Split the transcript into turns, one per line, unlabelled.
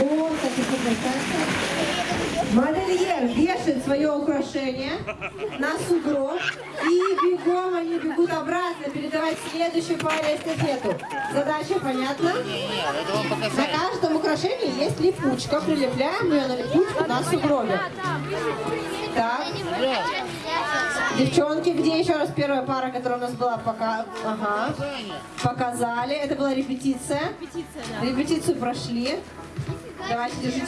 Вот. Модельер вешает свое украшение на сугроб и бегом они бегут обратно передавать следующей паре эстафету. Задача понятна? На каждом украшении есть липучка. Прилепляем ее на липучку на сугробе. Так. Девчонки, где еще раз первая пара, которая у нас была? Пока... Ага. Показали. Это была репетиция. Репетицию прошли. Давайте, держите